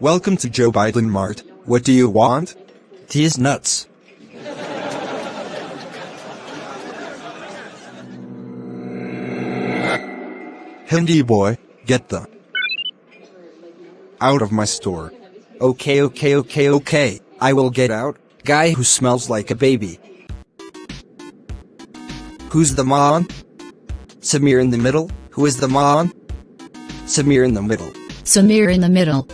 Welcome to Joe Biden Mart. What do you want? These nuts. Hindi boy, get the out of my store. Okay, okay, okay, okay. I will get out. Guy who smells like a baby. Who's the mom? Samir in the middle. Who is the mom? Samir in the middle. Samir in the middle.